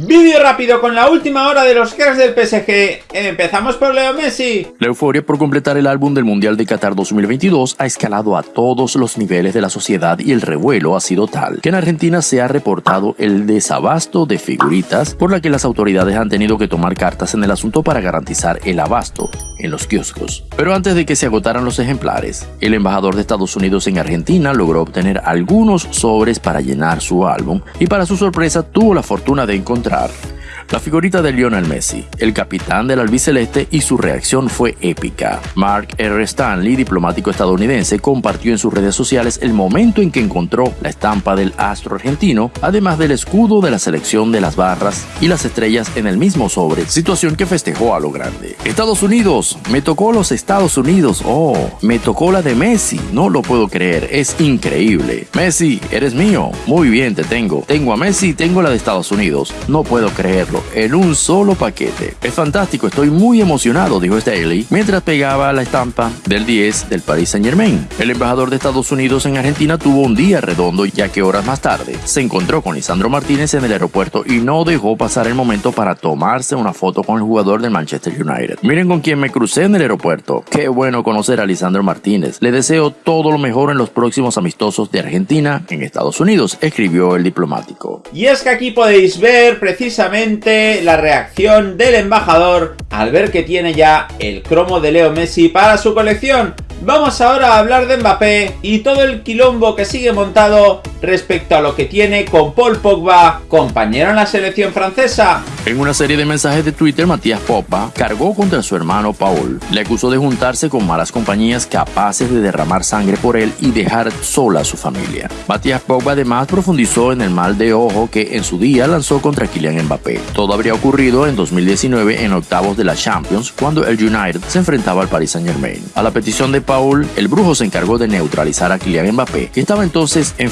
Vídeo rápido con la última hora de los cracks del PSG. Empezamos por Leo Messi. La euforia por completar el álbum del Mundial de Qatar 2022 ha escalado a todos los niveles de la sociedad y el revuelo ha sido tal que en Argentina se ha reportado el desabasto de figuritas por la que las autoridades han tenido que tomar cartas en el asunto para garantizar el abasto en los kioscos. Pero antes de que se agotaran los ejemplares, el embajador de Estados Unidos en Argentina logró obtener algunos sobres para llenar su álbum y para su sorpresa tuvo la fortuna de encontrar encontrar. La figurita de Lionel Messi, el capitán del albiceleste, y su reacción fue épica. Mark R. Stanley, diplomático estadounidense, compartió en sus redes sociales el momento en que encontró la estampa del astro argentino, además del escudo de la selección de las barras y las estrellas en el mismo sobre, situación que festejó a lo grande. Estados Unidos, me tocó los Estados Unidos, oh, me tocó la de Messi, no lo puedo creer, es increíble. Messi, eres mío, muy bien te tengo, tengo a Messi, tengo la de Estados Unidos, no puedo creerlo, en un solo paquete. Es fantástico, estoy muy emocionado, dijo Staley, mientras pegaba la estampa del 10 del Paris Saint Germain. El embajador de Estados Unidos en Argentina tuvo un día redondo ya que horas más tarde se encontró con Lisandro Martínez en el aeropuerto y no dejó pasar el momento para tomarse una foto con el jugador del Manchester United. Miren con quién me crucé en el aeropuerto. Qué bueno conocer a Lisandro Martínez. Le deseo todo lo mejor en los próximos amistosos de Argentina en Estados Unidos, escribió el diplomático. Y es que aquí podéis ver precisamente la reacción del embajador al ver que tiene ya el cromo de Leo Messi para su colección. Vamos ahora a hablar de Mbappé y todo el quilombo que sigue montado respecto a lo que tiene con Paul Pogba, compañero en la selección francesa. En una serie de mensajes de Twitter, Matías Pogba cargó contra su hermano Paul. Le acusó de juntarse con malas compañías capaces de derramar sangre por él y dejar sola a su familia. Matías Pogba además profundizó en el mal de ojo que en su día lanzó contra Kylian Mbappé. Todo habría ocurrido en 2019 en octavos de la Champions cuando el United se enfrentaba al Paris Saint Germain. A la petición de Paul, el brujo se encargó de neutralizar a Kylian Mbappé, que estaba entonces en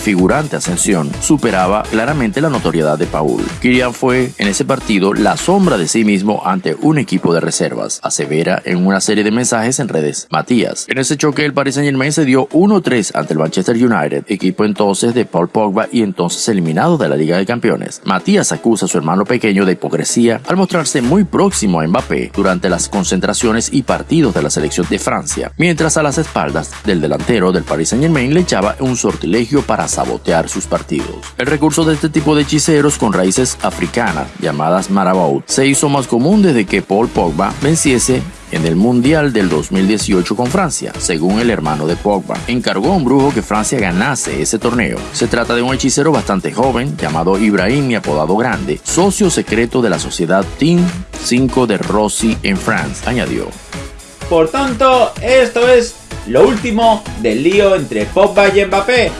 ascensión, superaba claramente la notoriedad de Paul. Kylian fue en ese partido la sombra de sí mismo ante un equipo de reservas, asevera en una serie de mensajes en redes. Matías. En ese choque el Paris Saint Germain se dio 1-3 ante el Manchester United, equipo entonces de Paul Pogba y entonces eliminado de la Liga de Campeones. Matías acusa a su hermano pequeño de hipocresía al mostrarse muy próximo a Mbappé durante las concentraciones y partidos de la selección de Francia, mientras a las espaldas del delantero del Paris Saint Germain le echaba un sortilegio para sabotear sus partidos. El recurso de este tipo de hechiceros con raíces africanas, llamadas Marabout se hizo más común desde que Paul Pogba venciese en el Mundial del 2018 con Francia, según el hermano de Pogba. Encargó a un brujo que Francia ganase ese torneo. Se trata de un hechicero bastante joven, llamado Ibrahim y apodado Grande, socio secreto de la sociedad Team 5 de Rossi en Francia, añadió. Por tanto, esto es lo último del lío entre Pogba y Mbappé.